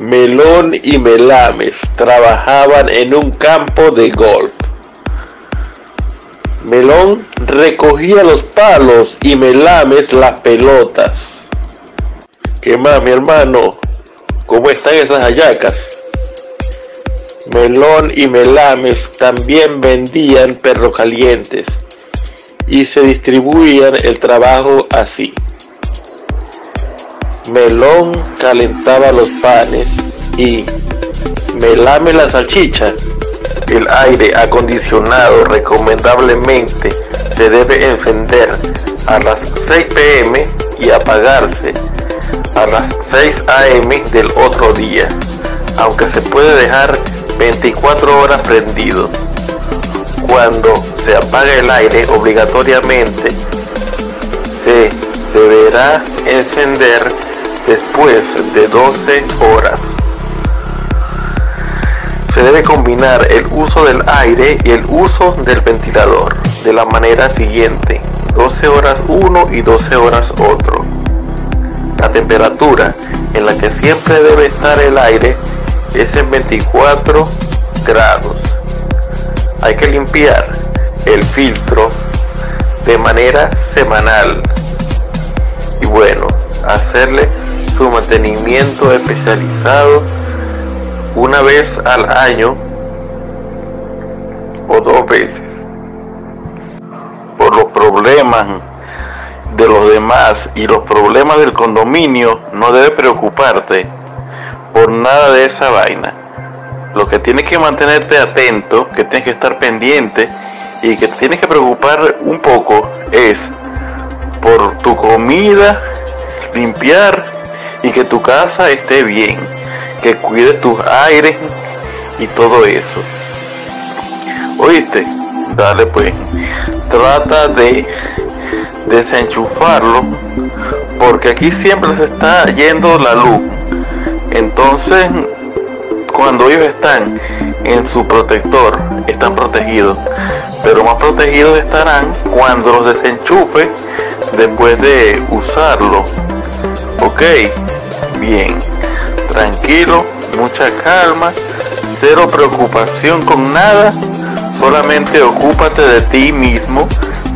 Melón y Melames trabajaban en un campo de golf. Melón recogía los palos y Melames las pelotas. ¿Qué más, mi hermano? ¿Cómo están esas hallacas? Melón y Melames también vendían perros calientes y se distribuían el trabajo así. Melón calentaba los panes y Melame la salchicha. El aire acondicionado recomendablemente se debe encender a las 6 pm y apagarse a las 6 am del otro día, aunque se puede dejar 24 horas prendido. Cuando se apaga el aire obligatoriamente se deberá encender después de 12 horas. Se debe combinar el uso del aire y el uso del ventilador de la manera siguiente, 12 horas uno y 12 horas otro. La temperatura en la que siempre debe estar el aire es en 24 grados. Hay que limpiar el filtro de manera semanal y bueno, hacerle su mantenimiento especializado una vez al año o dos veces. Por los problemas de los demás y los problemas del condominio, no debe preocuparte por nada de esa vaina. Lo que tienes que mantenerte atento, que tienes que estar pendiente y que tienes que preocupar un poco es por tu comida, limpiar y que tu casa esté bien, que cuide tus aires y todo eso. ¿Oíste? Dale pues. Trata de desenchufarlo porque aquí siempre se está yendo la luz. Entonces, cuando ellos están en su protector, están protegidos. Pero más protegidos estarán cuando los desenchufe después de usarlo. Ok, bien, tranquilo, mucha calma, cero preocupación con nada, solamente ocúpate de ti mismo,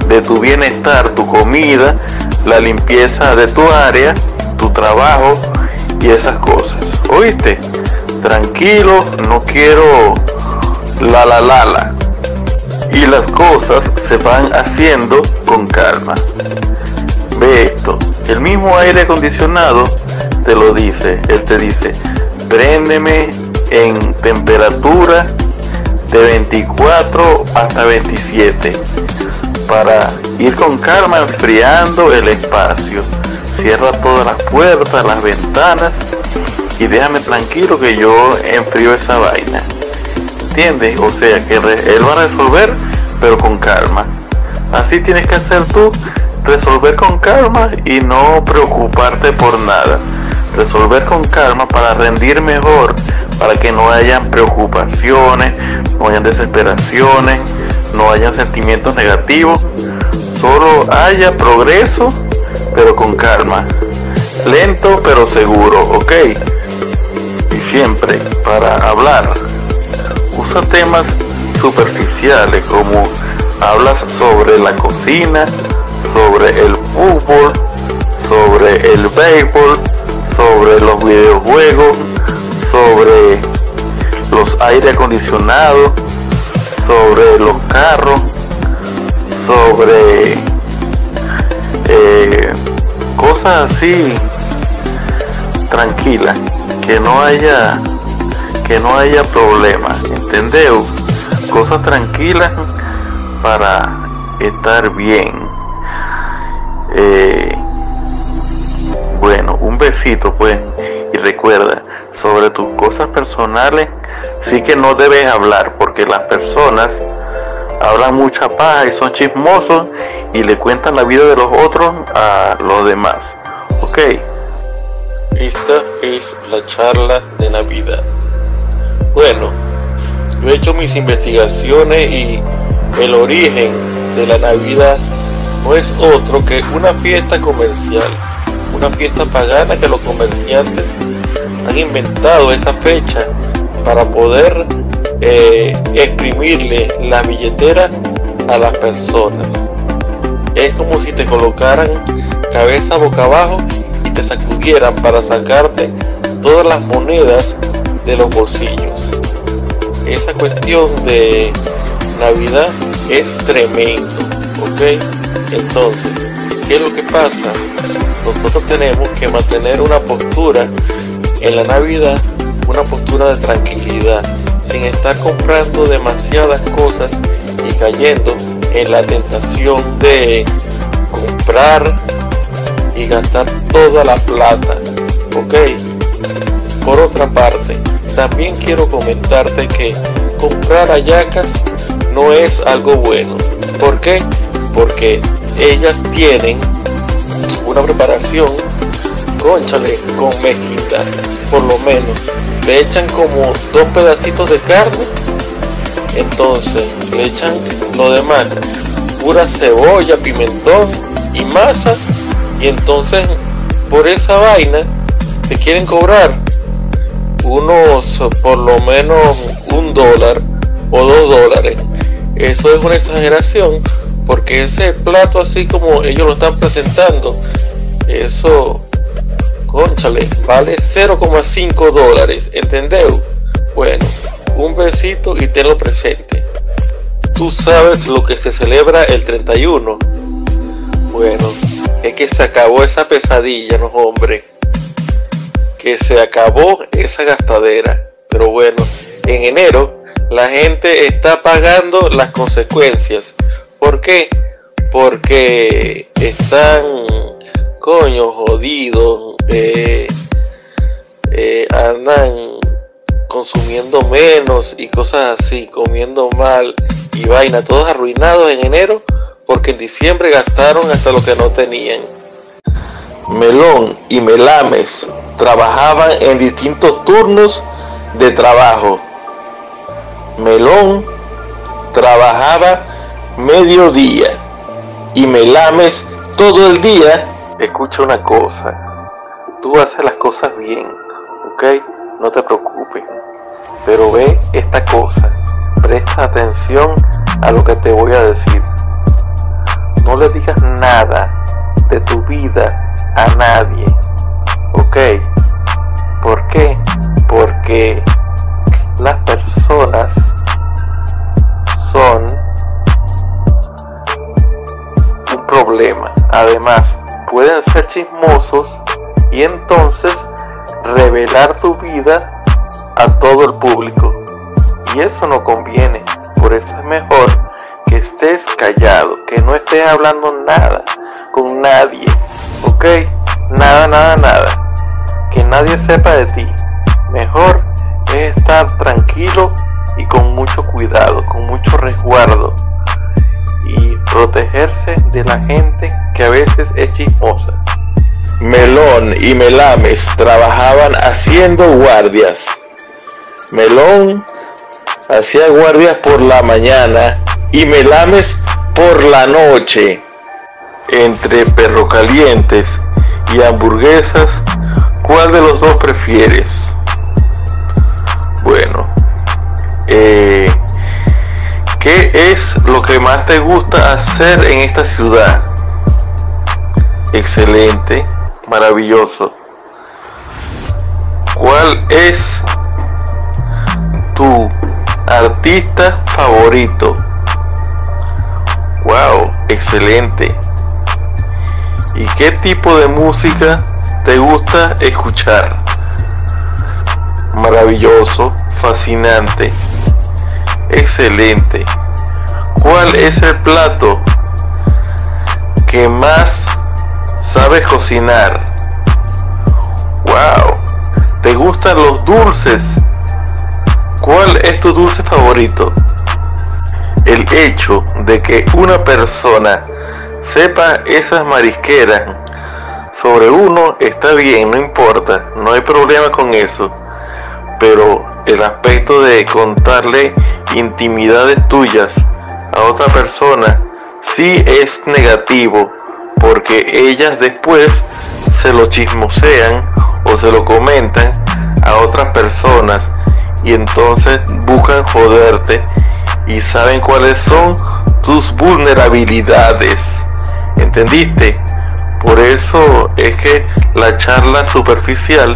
de tu bienestar, tu comida, la limpieza de tu área, tu trabajo y esas cosas. ¿Oíste? Tranquilo, no quiero la la la la. Y las cosas se van haciendo con calma. Ve esto, el mismo aire acondicionado te lo dice, él te dice, préndeme en temperatura de 24 hasta 27 para ir con calma enfriando el espacio. Cierra todas las puertas, las ventanas y déjame tranquilo que yo enfrío esa vaina. ¿Entiendes? O sea que él va a resolver pero con calma. Así tienes que hacer tú, resolver con calma y no preocuparte por nada. Resolver con calma para rendir mejor, para que no hayan preocupaciones, no hayan desesperaciones, no hayan sentimientos negativos, solo haya progreso, pero con calma. Lento pero seguro, ¿ok? Y siempre para hablar, usa temas superficiales como hablas sobre la cocina, sobre el fútbol, sobre el béisbol, sobre los videojuegos, sobre los aire acondicionados, sobre los carros, sobre eh, cosas así tranquilas, que no haya que no haya problemas, ¿entendeu? Cosas tranquilas para estar bien. Eh, besito pues y recuerda sobre tus cosas personales sí que no debes hablar porque las personas hablan mucha paz y son chismosos y le cuentan la vida de los otros a los demás. Ok. Esta es la charla de Navidad. Bueno, yo he hecho mis investigaciones y el origen de la Navidad no es otro que una fiesta comercial, una fiesta pagana que los comerciantes han inventado esa fecha para poder eh, exprimirle la billetera a las personas. Es como si te colocaran cabeza boca abajo y te sacudieran para sacarte todas las monedas de los bolsillos. Esa cuestión de Navidad es tremendo, ¿ok? Entonces, ¿qué es lo que pasa? Nosotros tenemos que mantener una postura en la Navidad, una postura de tranquilidad, sin estar comprando demasiadas cosas y cayendo en la tentación de comprar y gastar toda la plata, ¿ok? Por otra parte, también quiero comentarte que comprar ayacas no es algo bueno. ¿Por qué? Porque ellas tienen una preparación, conchale, con mezquita, por lo menos. Le echan como dos pedacitos de carne, entonces le echan lo demás, pura cebolla, pimentón y masa, y entonces por esa vaina te quieren cobrar unos por lo menos un dólar o dos dólares. Eso es una exageración porque ese plato así como ellos lo están presentando, eso, conchale, vale 0,5 dólares, ¿entendeu? Bueno, un besito y tenlo presente. Tú sabes lo que se celebra el 31. Bueno, es que se acabó esa pesadilla, no hombre. Que se acabó esa gastadera. Pero bueno, en enero la gente está pagando las consecuencias. ¿Por qué? Porque están, coño, jodidos, eh, eh, andan consumiendo menos y cosas así, comiendo mal y vaina, todos arruinados en enero porque en diciembre gastaron hasta lo que no tenían. Melón y Melames trabajaban en distintos turnos de trabajo Melón trabajaba mediodía y Melames todo el día. Escucha una cosa, tú haces las cosas bien, ¿ok? No te preocupes. Pero ve esta cosa, presta atención a lo que te voy a decir. No le digas nada de tu vida a nadie, ¿ok? ¿Por qué? Porque las personas son problema. Además, pueden ser chismosos y entonces revelar tu vida a todo el público. Y eso no conviene. Por eso es mejor que estés callado, que no estés hablando nada con nadie. ¿Ok? Nada, nada, nada. Que nadie sepa de ti. Mejor es estar tranquilo y con mucho cuidado, con mucho resguardo y protegerse de la gente que a veces es chismosa. Melón y Melames trabajaban haciendo guardias. Melón hacía guardias por la mañana y Melames por la noche. Entre perro calientes y hamburguesas, ¿cuál de los dos prefieres? Bueno, eh, ¿qué es lo que más te gusta hacer en esta ciudad? Excelente, maravilloso. ¿Cuál es tu artista favorito? Wow, excelente. ¿Y qué tipo de música te gusta escuchar? maravilloso, fascinante, excelente. ¿Cuál es el plato que más sabes cocinar? ¡Wow! ¿Te gustan los dulces? ¿Cuál es tu dulce favorito? El hecho de que una persona sepa esas marisqueras sobre uno está bien, no importa, no hay problema con eso pero el aspecto de contarle intimidades tuyas a otra persona sí es negativo porque ellas después se lo chismosean o se lo comentan a otras personas y entonces buscan joderte y saben cuáles son tus vulnerabilidades. ¿Entendiste? Por eso es que la charla superficial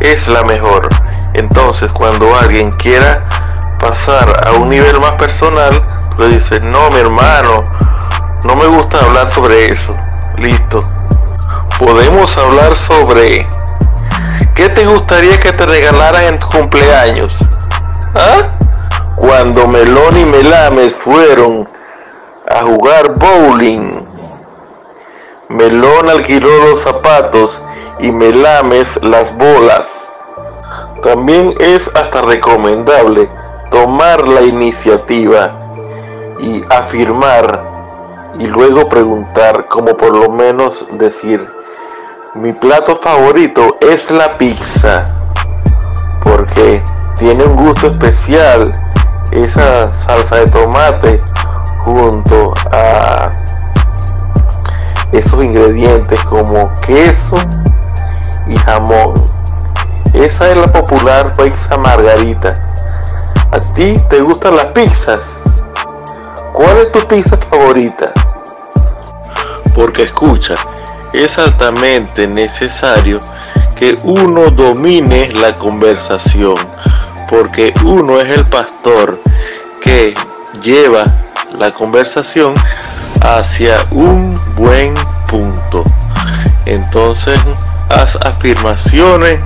es la mejor. Entonces cuando alguien quiera pasar a un nivel más personal, le dices, no mi hermano, no me gusta hablar sobre eso. Listo. Podemos hablar sobre ¿qué te gustaría que te regalaran en tu cumpleaños? ¿Ah? Cuando Melón y Melames fueron a jugar bowling, Melón alquiló los zapatos y Melames las bolas. También es hasta recomendable tomar la iniciativa y afirmar y luego preguntar, como por lo menos decir, mi plato favorito es la pizza, porque tiene un gusto especial esa salsa de tomate junto a esos ingredientes como queso y jamón. Esa es la popular pizza margarita. ¿A ti te gustan las pizzas? ¿Cuál es tu pizza favorita? Porque escucha, es altamente necesario que uno domine la conversación, porque uno es el pastor que lleva la conversación hacia un buen punto. Entonces, haz afirmaciones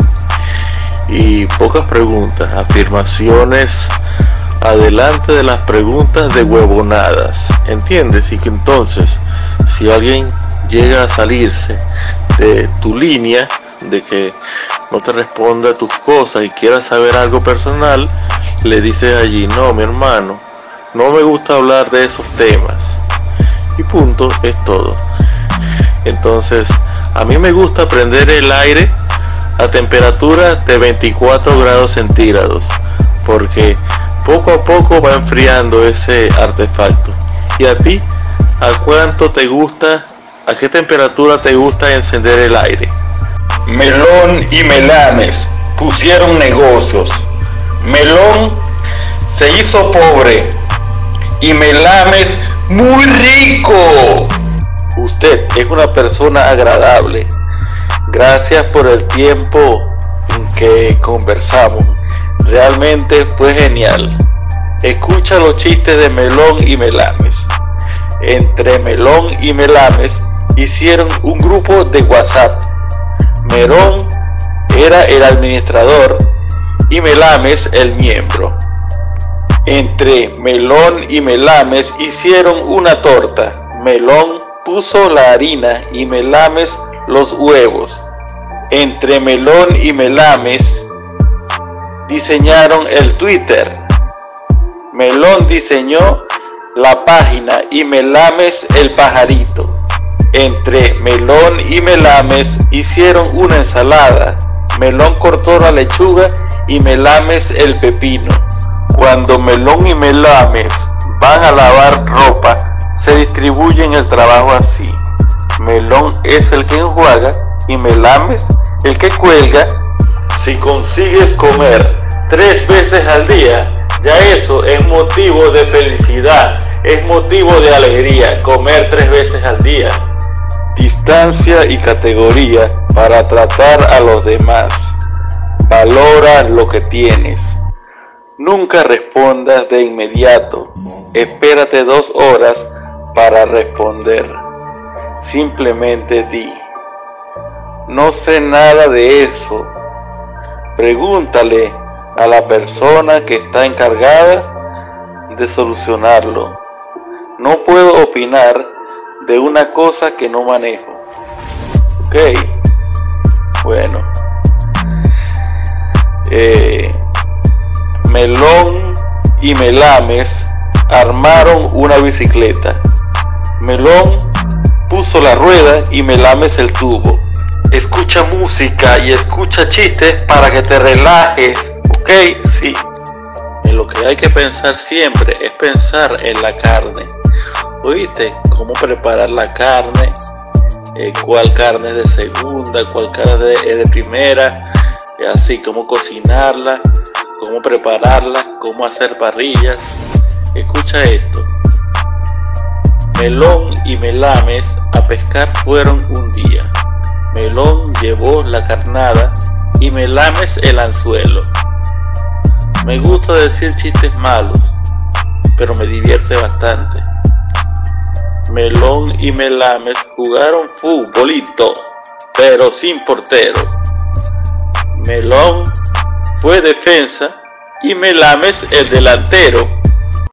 y pocas preguntas, afirmaciones adelante de las preguntas de huevonadas, ¿entiendes? Y que entonces, si alguien llega a salirse de tu línea, de que no te responda a tus cosas y quiera saber algo personal, le dices allí, no, mi hermano, no me gusta hablar de esos temas. Y punto, es todo. Entonces, a mí me gusta prender el aire a temperatura de 24 grados centígrados, porque poco a poco va enfriando ese artefacto. ¿Y a ti? ¿A cuánto te gusta? ¿A qué temperatura te gusta encender el aire? Melón y Melames pusieron negocios. Melón se hizo pobre y Melames muy rico. Usted es una persona agradable. Gracias por el tiempo en que conversamos. Realmente fue genial. Escucha los chistes de Melón y Melames. Entre Melón y Melames hicieron un grupo de WhatsApp. Melón era el administrador y Melames el miembro. Entre Melón y Melames hicieron una torta. Melón puso la harina y Melames los huevos. Entre Melón y Melames diseñaron el Twitter. Melón diseñó la página y Melames el pajarito. Entre Melón y Melames hicieron una ensalada. Melón cortó la lechuga y Melames el pepino. Cuando Melón y Melames van a lavar ropa, se distribuyen el trabajo así. Melón es el que enjuaga y Melames el que cuelga. Si consigues comer tres veces al día, ya eso es motivo de felicidad, es motivo de alegría, comer tres veces al día. Distancia y categoría para tratar a los demás. Valora lo que tienes. Nunca respondas de inmediato. Espérate dos horas para responder. Simplemente di. No sé nada de eso. Pregúntale a la persona que está encargada de solucionarlo. No puedo opinar de una cosa que no manejo. Ok. Bueno. Eh, Melón y Melames armaron una bicicleta. Melón puso la rueda y Melames el tubo. Escucha música y escucha chistes para que te relajes, ¿ok? Sí. En lo que hay que pensar siempre es pensar en la carne. ¿Oíste? ¿Cómo preparar la carne? Eh, ¿Cuál carne es de segunda? ¿Cuál carne es de primera? así como cocinarla, cómo prepararla, cómo hacer parrillas. Escucha esto. Melón y Melames a pescar fueron un día. Melón llevó la carnada y Melames el anzuelo. Me gusta decir chistes malos, pero me divierte bastante. Melón y Melames jugaron futbolito, pero sin portero. Melón fue defensa y Melames el delantero.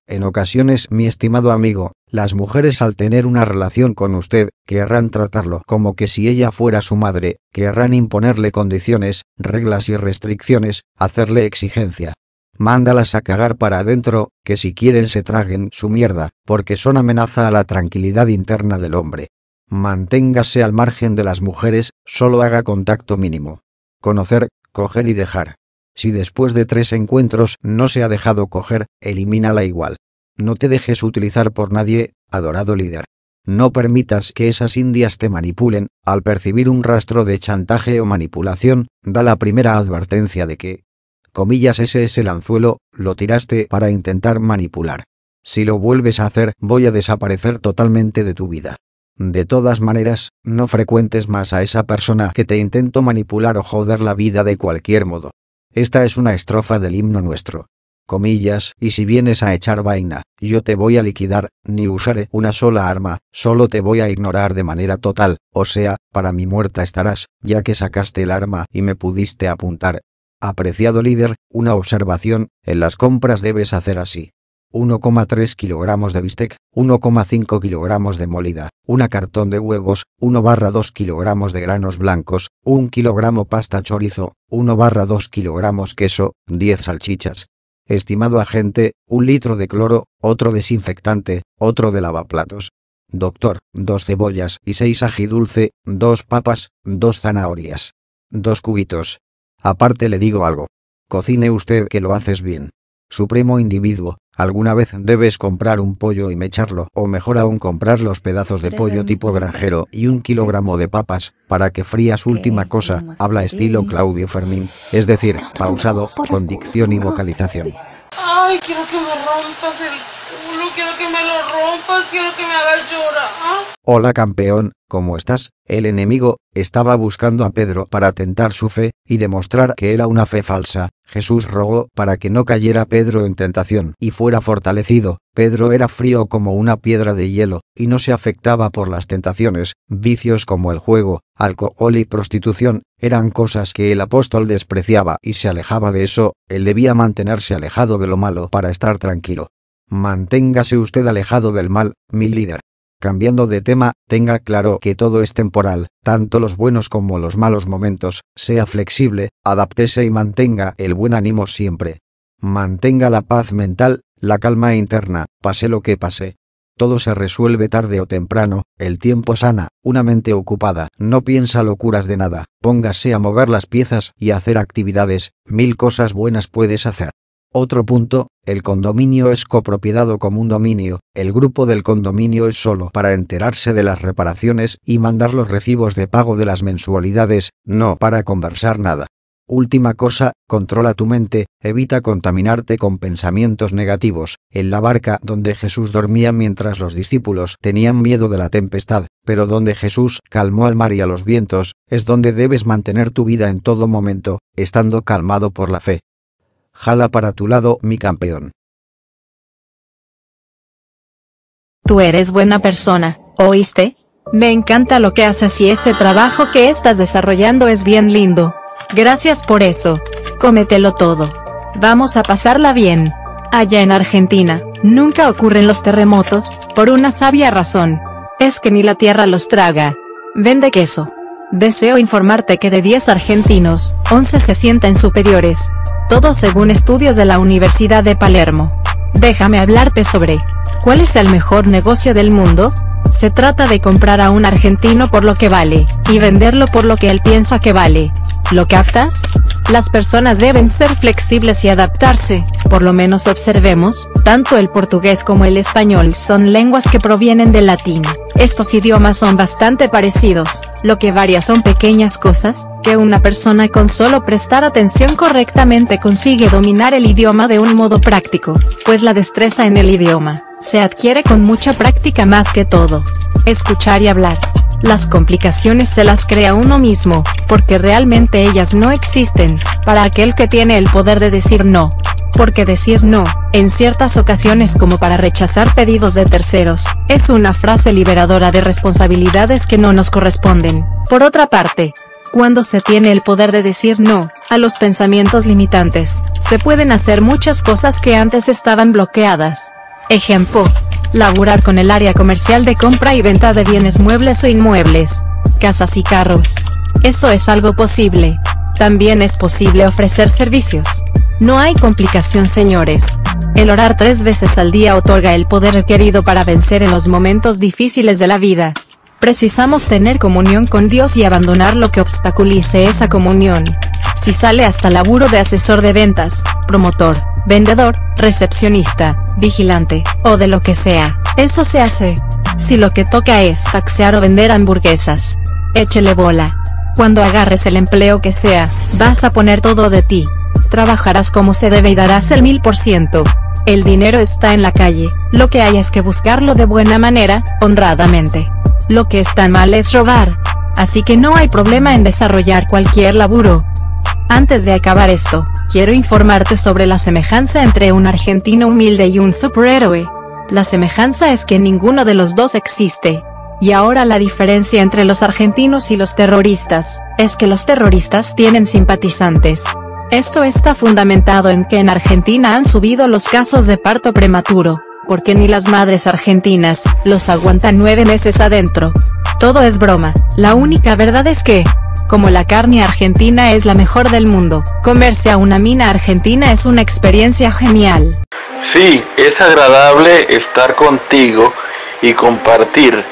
En ocasiones, mi estimado amigo, las mujeres al tener una relación con usted, querrán tratarlo como que si ella fuera su madre, querrán imponerle condiciones, reglas y restricciones, hacerle exigencia. Mándalas a cagar para adentro, que si quieren se traguen su mierda, porque son amenaza a la tranquilidad interna del hombre. Manténgase al margen de las mujeres, solo haga contacto mínimo. Conocer, coger y dejar. Si después de tres encuentros no se ha dejado coger, elimínala igual. No te dejes utilizar por nadie, adorado líder. No permitas que esas indias te manipulen, al percibir un rastro de chantaje o manipulación, da la primera advertencia de que, comillas ese es el anzuelo, lo tiraste para intentar manipular. Si lo vuelves a hacer, voy a desaparecer totalmente de tu vida. De todas maneras, no frecuentes más a esa persona que te intento manipular o joder la vida de cualquier modo. Esta es una estrofa del himno nuestro comillas, y si vienes a echar vaina, yo te voy a liquidar, ni usaré una sola arma, solo te voy a ignorar de manera total, o sea, para mi muerta estarás, ya que sacaste el arma y me pudiste apuntar. Apreciado líder, una observación, en las compras debes hacer así. 1,3 kilogramos de bistec, 1,5 kilogramos de molida, una cartón de huevos, 1 barra 2 kilogramos de granos blancos, 1 kilogramo pasta chorizo, 1 barra 2 kilogramos queso, 10 salchichas, Estimado agente, un litro de cloro, otro desinfectante, otro de lavaplatos. Doctor, dos cebollas y seis ají dulce, dos papas, dos zanahorias. Dos cubitos. Aparte le digo algo. Cocine usted que lo haces bien. Supremo individuo, alguna vez debes comprar un pollo y mecharlo, o mejor aún comprar los pedazos de pollo tipo granjero y un kilogramo de papas, para que frías última cosa, habla estilo Claudio Fermín, es decir, pausado, con dicción y vocalización. Ay, quiero que me rompas el culo, quiero que me lo rompas, quiero que me hagas llorar. Hola campeón, ¿cómo estás? El enemigo estaba buscando a Pedro para tentar su fe y demostrar que era una fe falsa. Jesús rogó para que no cayera Pedro en tentación y fuera fortalecido. Pedro era frío como una piedra de hielo y no se afectaba por las tentaciones. Vicios como el juego, alcohol y prostitución eran cosas que el apóstol despreciaba y se alejaba de eso. Él debía mantenerse alejado de lo malo para estar tranquilo. Manténgase usted alejado del mal, mi líder. Cambiando de tema, tenga claro que todo es temporal, tanto los buenos como los malos momentos, sea flexible, adaptese y mantenga el buen ánimo siempre. Mantenga la paz mental, la calma interna, pase lo que pase. Todo se resuelve tarde o temprano, el tiempo sana, una mente ocupada, no piensa locuras de nada, póngase a mover las piezas y hacer actividades, mil cosas buenas puedes hacer. Otro punto, el condominio es copropiedad o común dominio, el grupo del condominio es solo para enterarse de las reparaciones y mandar los recibos de pago de las mensualidades, no para conversar nada. Última cosa, controla tu mente, evita contaminarte con pensamientos negativos. En la barca donde Jesús dormía mientras los discípulos tenían miedo de la tempestad, pero donde Jesús calmó al mar y a los vientos, es donde debes mantener tu vida en todo momento, estando calmado por la fe. Jala para tu lado, mi campeón. Tú eres buena persona, ¿oíste? Me encanta lo que haces y ese trabajo que estás desarrollando es bien lindo. Gracias por eso. Cómetelo todo. Vamos a pasarla bien. Allá en Argentina, nunca ocurren los terremotos, por una sabia razón. Es que ni la tierra los traga. Vende queso. Deseo informarte que de 10 argentinos, 11 se sienten superiores todo según estudios de la Universidad de Palermo. Déjame hablarte sobre, ¿cuál es el mejor negocio del mundo? Se trata de comprar a un argentino por lo que vale, y venderlo por lo que él piensa que vale. ¿Lo captas? Las personas deben ser flexibles y adaptarse, por lo menos observemos, tanto el portugués como el español son lenguas que provienen del latín, Estos idiomas son bastante parecidos, lo que varía son pequeñas cosas, que una persona con solo prestar atención correctamente consigue dominar el idioma de un modo práctico, pues la destreza en el idioma, se adquiere con mucha práctica más que todo. Escuchar y hablar. Las complicaciones se las crea uno mismo, porque realmente ellas no existen, para aquel que tiene el poder de decir no. Porque decir no, en ciertas ocasiones como para rechazar pedidos de terceros, es una frase liberadora de responsabilidades que no nos corresponden. Por otra parte, cuando se tiene el poder de decir no, a los pensamientos limitantes, se pueden hacer muchas cosas que antes estaban bloqueadas. Ejemplo, laburar con el área comercial de compra y venta de bienes muebles o inmuebles, casas y carros. Eso es algo posible. También es posible ofrecer servicios. No hay complicación señores. El orar tres veces al día otorga el poder requerido para vencer en los momentos difíciles de la vida. Precisamos tener comunión con Dios y abandonar lo que obstaculice esa comunión. Si sale hasta laburo de asesor de ventas, promotor, vendedor, recepcionista, vigilante, o de lo que sea, eso se hace. Si lo que toca es taxear o vender hamburguesas, échele bola. Cuando agarres el empleo que sea, vas a poner todo de ti. Trabajarás como se debe y darás el mil por ciento. El dinero está en la calle, lo que hay es que buscarlo de buena manera, honradamente. Lo que está mal es robar. Así que no hay problema en desarrollar cualquier laburo. Antes de acabar esto, quiero informarte sobre la semejanza entre un argentino humilde y un superhéroe. La semejanza es que ninguno de los dos existe. Y ahora la diferencia entre los argentinos y los terroristas, es que los terroristas tienen simpatizantes. Esto está fundamentado en que en Argentina han subido los casos de parto prematuro, porque ni las madres argentinas los aguantan nueve meses adentro. Todo es broma, la única verdad es que, como la carne argentina es la mejor del mundo, comerse a una mina argentina es una experiencia genial. Sí, es agradable estar contigo y compartir.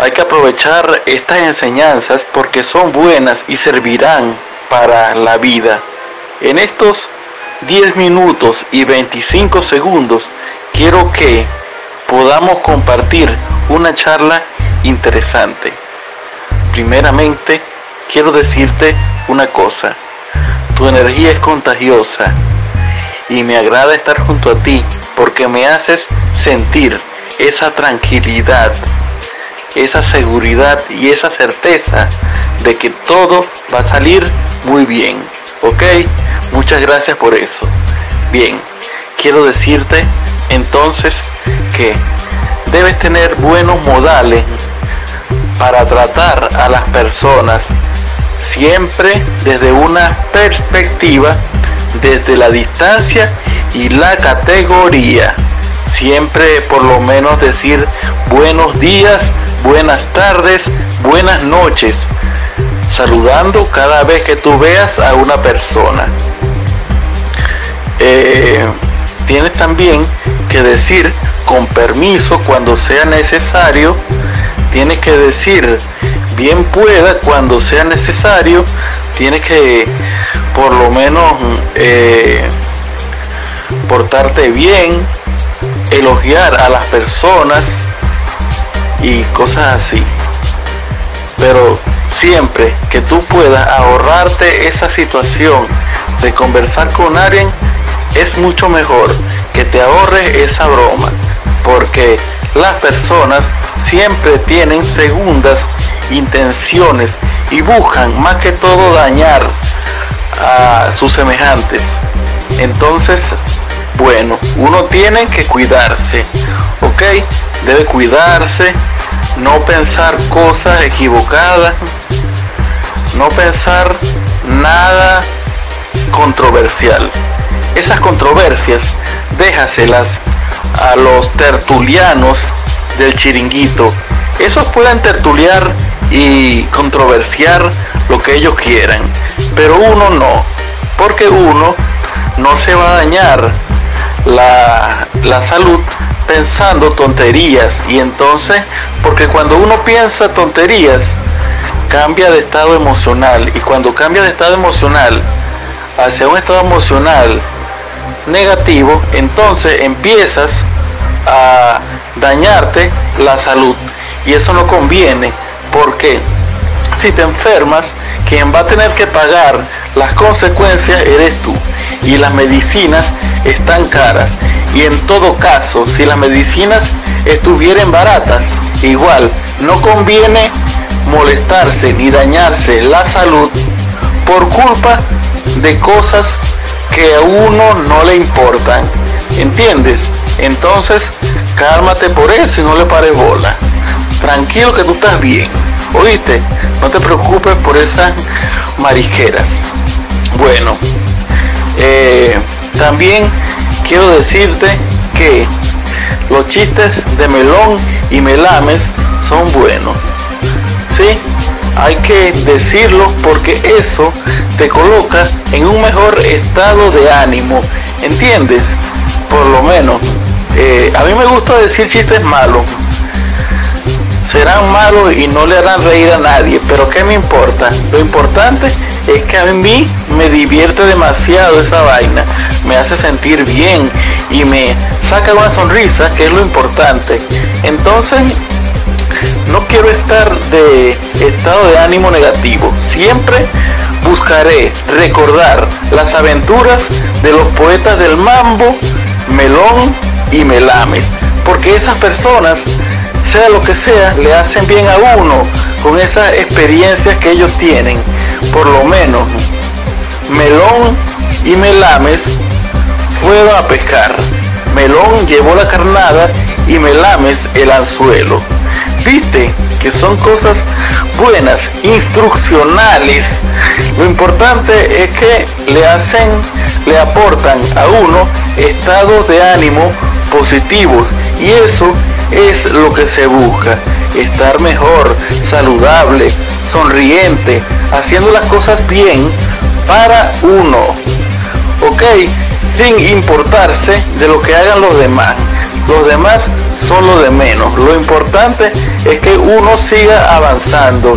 Hay que aprovechar estas enseñanzas porque son buenas y servirán para la vida. En estos 10 minutos y 25 segundos quiero que podamos compartir una charla interesante. Primeramente, quiero decirte una cosa. Tu energía es contagiosa y me agrada estar junto a ti porque me haces sentir esa tranquilidad, esa seguridad y esa certeza de que todo va a salir muy bien. ¿Ok? Muchas gracias por eso. Bien, quiero decirte entonces que debes tener buenos modales para tratar a las personas siempre desde una perspectiva, desde la distancia y la categoría. Siempre por lo menos decir buenos días, buenas tardes, buenas noches, saludando cada vez que tú veas a una persona. Eh, tienes también que decir con permiso cuando sea necesario. Tienes que decir bien pueda cuando sea necesario. Tienes que por lo menos eh, portarte bien, elogiar a las personas y cosas así. Pero siempre que tú puedas ahorrarte esa situación de conversar con alguien, es mucho mejor que te ahorres esa broma, porque las personas siempre tienen segundas intenciones y buscan más que todo dañar a sus semejantes. Entonces, bueno, uno tiene que cuidarse, ¿ok? Debe cuidarse, no pensar cosas equivocadas, no pensar nada controversial. Esas controversias déjaselas a los tertulianos del chiringuito. Esos pueden tertuliar y controversiar lo que ellos quieran, pero uno no, porque uno no se va a dañar la, la salud pensando tonterías y entonces, porque cuando uno piensa tonterías, cambia de estado emocional y cuando cambia de estado emocional hacia un estado emocional negativo, entonces empiezas a dañarte la salud. Y eso no conviene porque si te enfermas, quien va a tener que pagar las consecuencias eres tú. Y las medicinas están caras. Y en todo caso, si las medicinas estuvieran baratas, igual no conviene molestarse ni dañarse la salud por culpa de cosas que a uno no le importan. ¿Entiendes? Entonces, cálmate por eso y no le pares bola. Tranquilo que tú estás bien. Oíste, no te preocupes por esas marisqueras. Bueno, eh, también quiero decirte que los chistes de melón y melames son buenos. ¿Sí? Hay que decirlo porque eso te coloca en un mejor estado de ánimo. ¿Entiendes? Por lo menos. Eh, a mí me gusta decir chistes malos. Serán malos y no le harán reír a nadie, pero ¿qué me importa? Lo importante es que a mí me divierte demasiado esa vaina, me hace sentir bien y me saca una sonrisa, que es lo importante. Entonces, no quiero estar de estado de ánimo negativo. Siempre buscaré recordar las aventuras de los poetas del mambo, melón y melame. Porque esas personas, sea lo que sea, le hacen bien a uno con esas experiencias que ellos tienen. Por lo menos, melón y melames fueron a pescar. Melón llevó la carnada y melames el anzuelo. Viste que son cosas buenas, instruccionales. Lo importante es que le hacen, le aportan a uno estados de ánimo positivos y eso es lo que se busca, estar mejor, saludable, sonriente, haciendo las cosas bien para uno. ¿Ok? Sin importarse de lo que hagan los demás. Los demás son lo de menos. Lo importante es que uno siga avanzando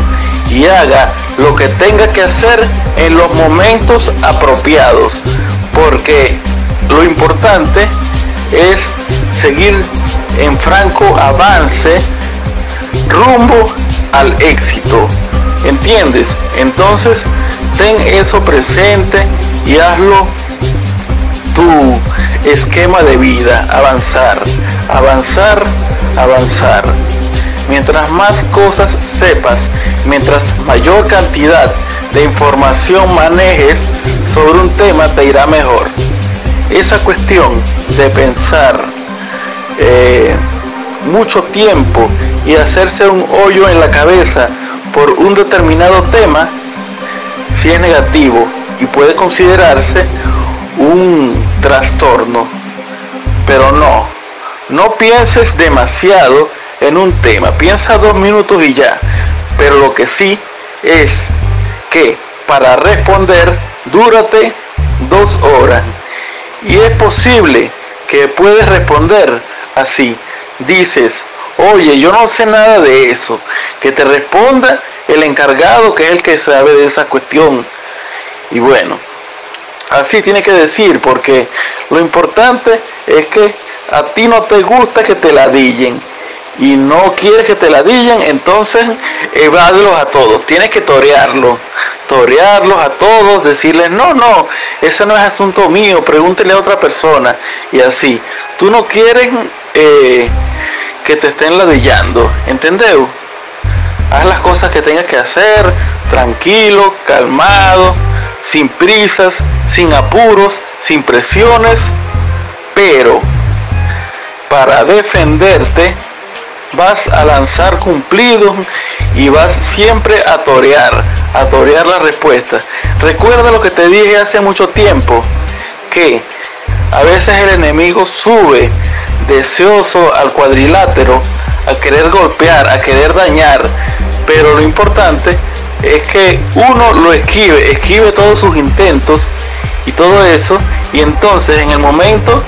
y haga lo que tenga que hacer en los momentos apropiados. Porque lo importante es seguir en franco avance rumbo al éxito. ¿Entiendes? Entonces, ten eso presente y hazlo tu esquema de vida, avanzar, avanzar, avanzar. Mientras más cosas sepas, mientras mayor cantidad de información manejes sobre un tema, te irá mejor. Esa cuestión de pensar eh, mucho tiempo y hacerse un hoyo en la cabeza por un determinado tema, si es negativo y puede considerarse un trastorno. Pero no, no pienses demasiado en un tema, piensa dos minutos y ya. Pero lo que sí es que para responder, dúrate dos horas. Y es posible que puedes responder así. Dices, oye, yo no sé nada de eso. Que te responda el encargado, que es el que sabe de esa cuestión. Y bueno, así tiene que decir, porque lo importante es que a ti no te gusta que te ladillen y no quieres que te ladillen, entonces evádelos a todos. Tienes que torearlos, torearlos a todos, decirles, no, no, ese no es asunto mío, pregúntele a otra persona. Y así, tú no quieres eh, que te estén ladillando, ¿entendés? Haz las cosas que tengas que hacer, tranquilo, calmado, sin prisas, sin apuros, sin presiones, pero para defenderte vas a lanzar cumplidos y vas siempre a torear, a torear la respuesta. Recuerda lo que te dije hace mucho tiempo, que a veces el enemigo sube deseoso al cuadrilátero, a querer golpear, a querer dañar, pero lo importante es que uno lo esquive, esquive todos sus intentos y todo eso, y entonces en el momento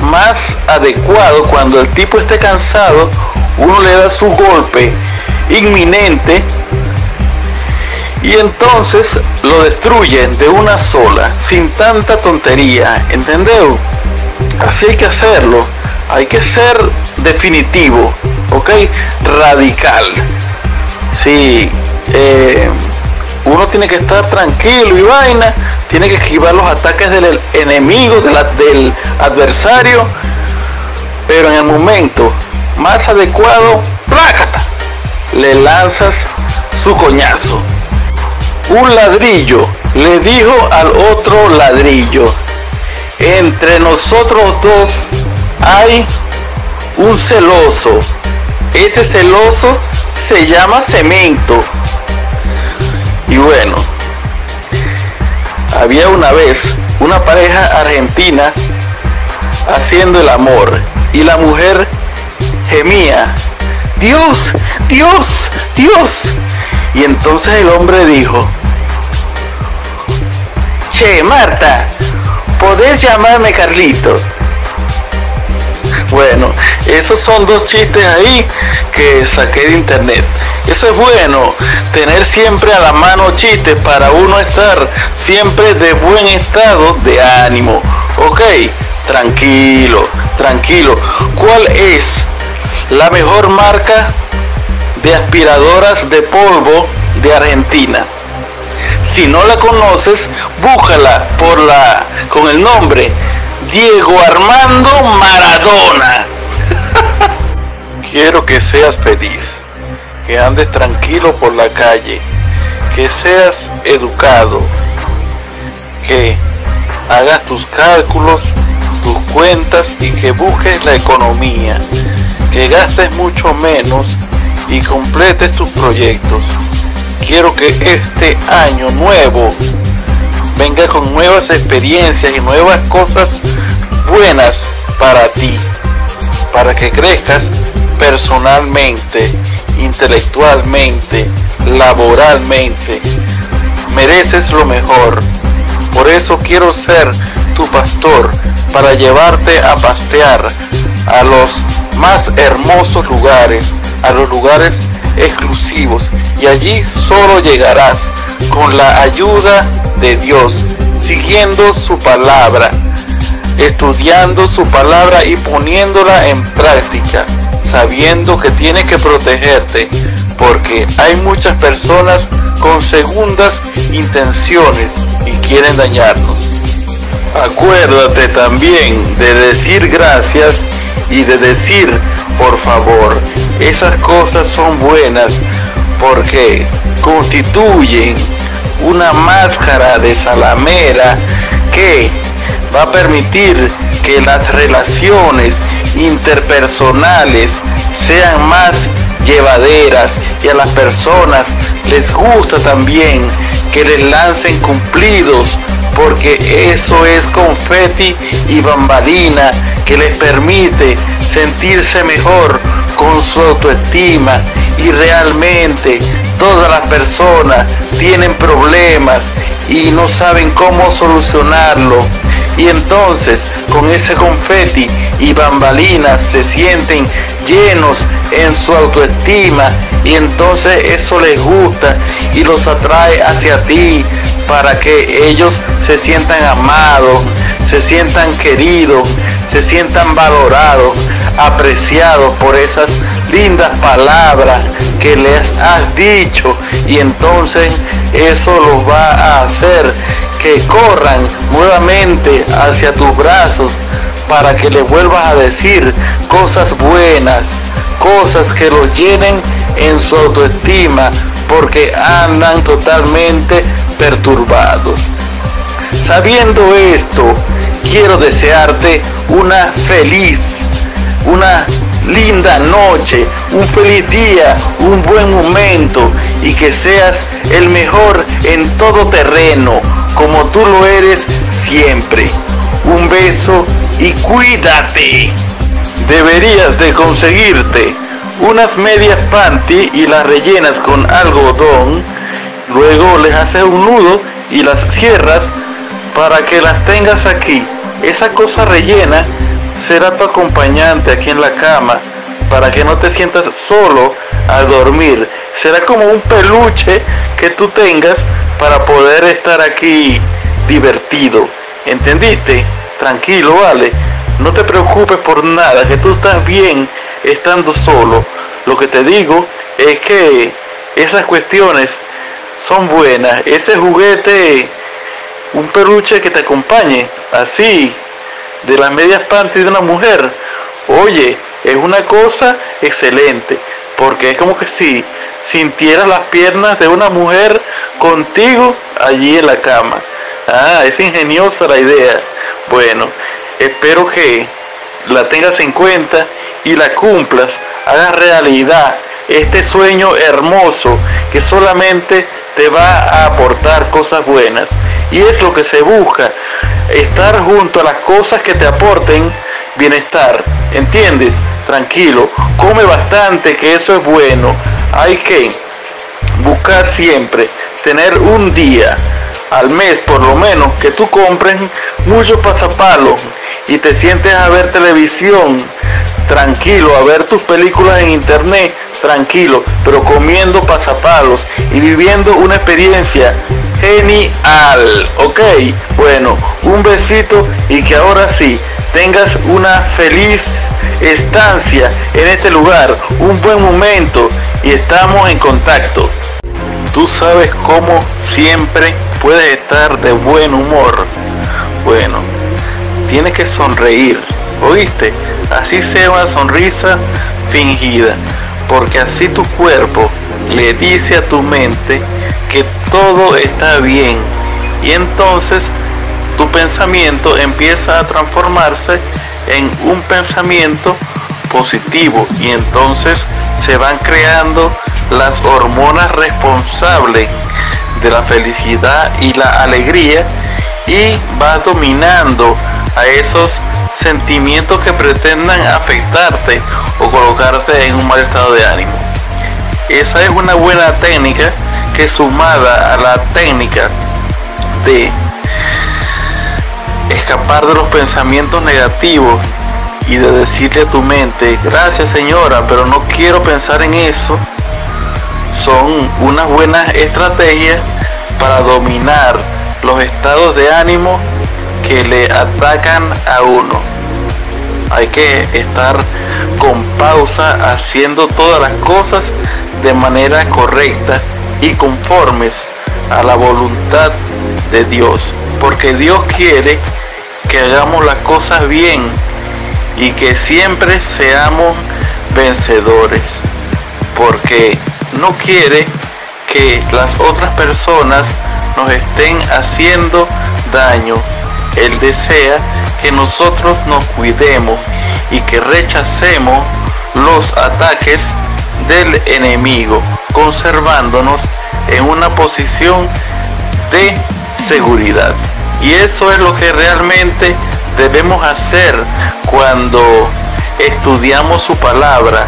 más adecuado, cuando el tipo esté cansado, uno le da su golpe inminente y entonces lo destruye de una sola, sin tanta tontería, ¿entendeu? Así hay que hacerlo, hay que ser definitivo, ¿ok? Radical. Sí, eh, uno tiene que estar tranquilo y vaina, tiene que esquivar los ataques del enemigo, del adversario, pero en el momento más adecuado, plácata, le lanzas su coñazo. Un ladrillo le dijo al otro ladrillo, entre nosotros dos hay un celoso. Ese celoso se llama cemento. Y bueno, había una vez una pareja argentina haciendo el amor y la mujer gemía, Dios, Dios, Dios. Y entonces el hombre dijo, Che, Marta, ¿podés llamarme Carlito? Bueno, esos son dos chistes ahí que saqué de internet. Eso es bueno, tener siempre a la mano chistes para uno estar siempre de buen estado de ánimo. Ok, tranquilo, tranquilo. ¿Cuál es la mejor marca de aspiradoras de polvo de Argentina? Si no la conoces, búscala por la con el nombre Diego Armando Maradona. Quiero que seas feliz, que andes tranquilo por la calle, que seas educado, que hagas tus cálculos, tus cuentas y que busques la economía, que gastes mucho menos y completes tus proyectos. Quiero que este año nuevo venga con nuevas experiencias y nuevas cosas buenas para ti, para que crezcas personalmente, intelectualmente, laboralmente. Mereces lo mejor. Por eso quiero ser tu pastor para llevarte a pastear a los más hermosos lugares, a los lugares exclusivos. Y allí solo llegarás con la ayuda de Dios, siguiendo su palabra, estudiando su palabra y poniéndola en práctica, sabiendo que tiene que protegerte, porque hay muchas personas con segundas intenciones y quieren dañarnos. Acuérdate también de decir gracias y de decir por favor. Esas cosas son buenas porque constituyen una máscara de salamera que va a permitir que las relaciones interpersonales sean más llevaderas y a las personas les gusta también que les lancen cumplidos porque eso es confeti y bambalina que les permite sentirse mejor con su autoestima y realmente todas las personas tienen problemas y no saben cómo solucionarlo. Y entonces con ese confeti y bambalinas se sienten llenos en su autoestima y entonces eso les gusta y los atrae hacia ti para que ellos se sientan amados, se sientan queridos, se sientan valorados, apreciados por esas lindas palabras que les has dicho y entonces eso los va a hacer que corran nuevamente hacia tus brazos para que le vuelvas a decir cosas buenas, cosas que los llenen en su autoestima porque andan totalmente perturbados. Sabiendo esto, quiero desearte una feliz, una linda noche, un feliz día, un buen momento y que seas el mejor en todo terreno, como tú lo eres siempre. Un beso y cuídate. Deberías de conseguirte unas medias panty y las rellenas con algodón, luego les haces un nudo y las cierras para que las tengas aquí. Esa cosa rellena será tu acompañante aquí en la cama para que no te sientas solo al dormir. Será como un peluche que tú tengas para poder estar aquí divertido. ¿Entendiste? Tranquilo, vale. No te preocupes por nada, que tú estás bien estando solo. Lo que te digo es que esas cuestiones son buenas. Ese juguete, un peluche que te acompañe, así, de las medias panties de una mujer, oye, es una cosa excelente, porque es como que si sintieras las piernas de una mujer contigo allí en la cama. Ah, es ingeniosa la idea. Bueno, espero que la tengas en cuenta y la cumplas, hagas realidad este sueño hermoso que solamente te va a aportar cosas buenas. Y es lo que se busca, estar junto a las cosas que te aporten bienestar. ¿Entiendes? Tranquilo, come bastante, que eso es bueno. Hay que buscar siempre tener un día al mes por lo menos que tú compres muchos pasapalos y te sientes a ver televisión tranquilo, a ver tus películas en internet tranquilo, pero comiendo pasapalos y viviendo una experiencia genial, ¿ok? Bueno, un besito y que ahora sí tengas una feliz estancia en este lugar, un buen momento y estamos en contacto. Tú sabes cómo siempre puedes estar de buen humor. Bueno, tienes que sonreír, ¿oíste? Así sea una sonrisa fingida, porque así tu cuerpo le dice a tu mente que todo está bien. Y entonces tu pensamiento empieza a transformarse en un pensamiento positivo. Y entonces se van creando las hormonas responsables de la felicidad y la alegría y va dominando a esos sentimientos que pretendan afectarte o colocarte en un mal estado de ánimo. Esa es una buena técnica que sumada a la técnica de escapar de los pensamientos negativos y de decirle a tu mente, gracias señora, pero no quiero pensar en eso, son unas buenas estrategias para dominar los estados de ánimo que le atacan a uno. Hay que estar con pausa haciendo todas las cosas de manera correcta y conformes a la voluntad de Dios. Porque Dios quiere que hagamos las cosas bien y que siempre seamos vencedores. Porque no quiere que las otras personas nos estén haciendo daño. Él desea que nosotros nos cuidemos y que rechacemos los ataques del enemigo, conservándonos en una posición de seguridad. Y eso es lo que realmente debemos hacer cuando estudiamos su palabra,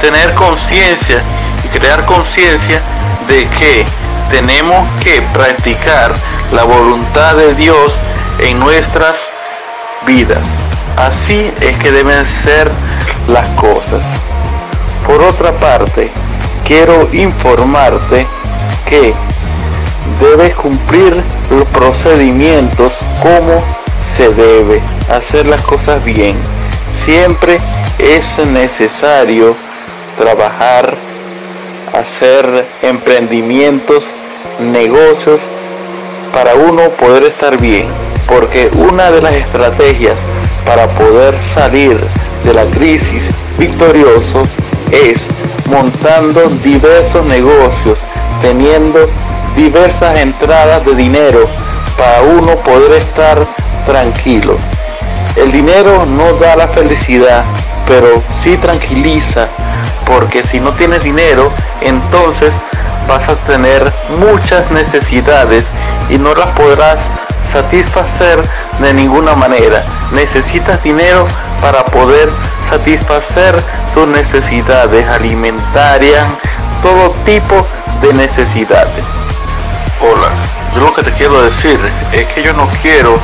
tener conciencia y crear conciencia de que tenemos que practicar la voluntad de Dios en nuestras vidas. Así es que deben ser las cosas. Por otra parte, quiero informarte que debes cumplir los procedimientos como se debe hacer las cosas bien. Siempre es necesario trabajar, hacer emprendimientos, negocios para uno poder estar bien. Porque una de las estrategias para poder salir de la crisis victorioso es montando diversos negocios, teniendo diversas entradas de dinero para uno poder estar tranquilo. El dinero no da la felicidad, pero sí tranquiliza, porque si no tienes dinero, entonces vas a tener muchas necesidades y no las podrás satisfacer de ninguna manera. Necesitas dinero para poder satisfacer tus necesidades alimentarias, todo tipo de necesidades. Hola, yo lo que te quiero decir es que yo no quiero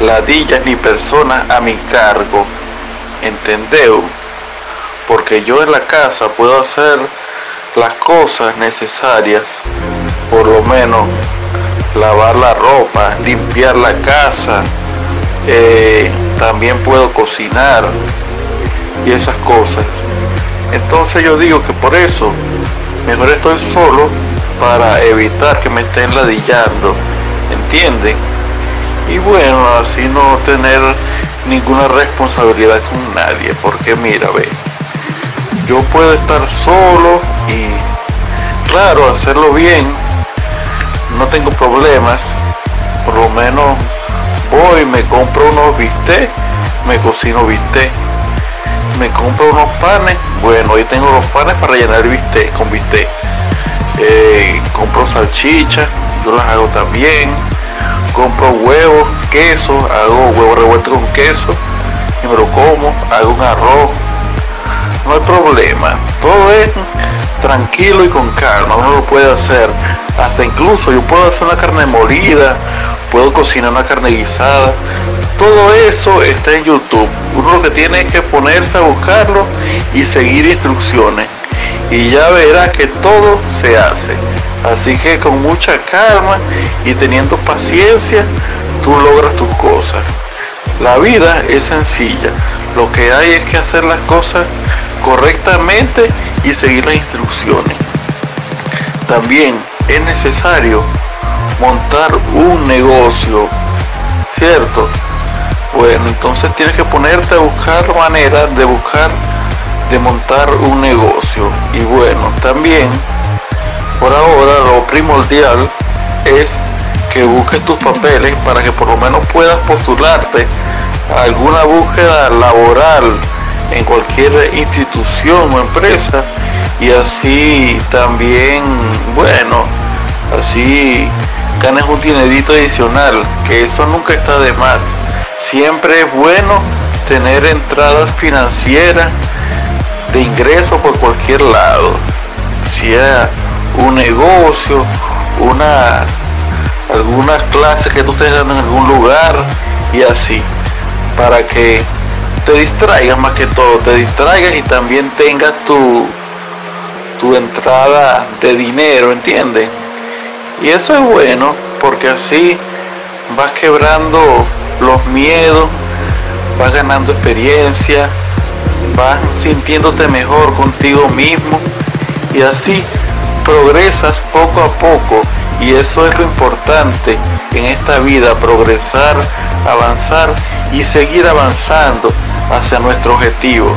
ladillas ni personas a mi cargo, ¿entendeu? Porque yo en la casa puedo hacer las cosas necesarias, por lo menos lavar la ropa, limpiar la casa, eh, también puedo cocinar y esas cosas. Entonces yo digo que por eso mejor estoy solo para evitar que me estén ladillando, ¿entienden? Y bueno, así no tener ninguna responsabilidad con nadie, porque mira, ve, yo puedo estar solo y claro, hacerlo bien, no tengo problemas, por lo menos voy, me compro unos bistec, me cocino bistec, me compro unos panes, bueno, hoy tengo los panes para rellenar el bistec con bistec, eh, compro salchicha, yo las hago también, compro huevos, queso, hago huevo revuelto con queso y me lo como, hago un arroz, no hay problema, todo es tranquilo y con calma, uno lo puede hacer, hasta incluso yo puedo hacer una carne molida, puedo cocinar una carne guisada, todo eso está en YouTube, uno lo que tiene es que ponerse a buscarlo y seguir instrucciones y ya verá que todo se hace. Así que con mucha calma y teniendo paciencia, tú logras tus cosas. La vida es sencilla. Lo que hay es que hacer las cosas correctamente y seguir las instrucciones. También es necesario montar un negocio, ¿cierto? Bueno, entonces tienes que ponerte a buscar maneras de buscar de montar un negocio. Y bueno, también por ahora lo primordial es que busques tus papeles para que por lo menos puedas postularte a alguna búsqueda laboral en cualquier institución o empresa y así también, bueno, así ganes un dinerito adicional, que eso nunca está de más. Siempre es bueno tener entradas financieras de ingreso por cualquier lado, sea un negocio, una algunas clases que tú estés dando en algún lugar y así, para que te distraigas más que todo, te distraigas y también tengas tu tu entrada de dinero, ¿entiendes? Y eso es bueno porque así vas quebrando los miedos, vas ganando experiencia, vas sintiéndote mejor contigo mismo y así progresas poco a poco y eso es lo importante en esta vida, progresar, avanzar y seguir avanzando hacia nuestro objetivo.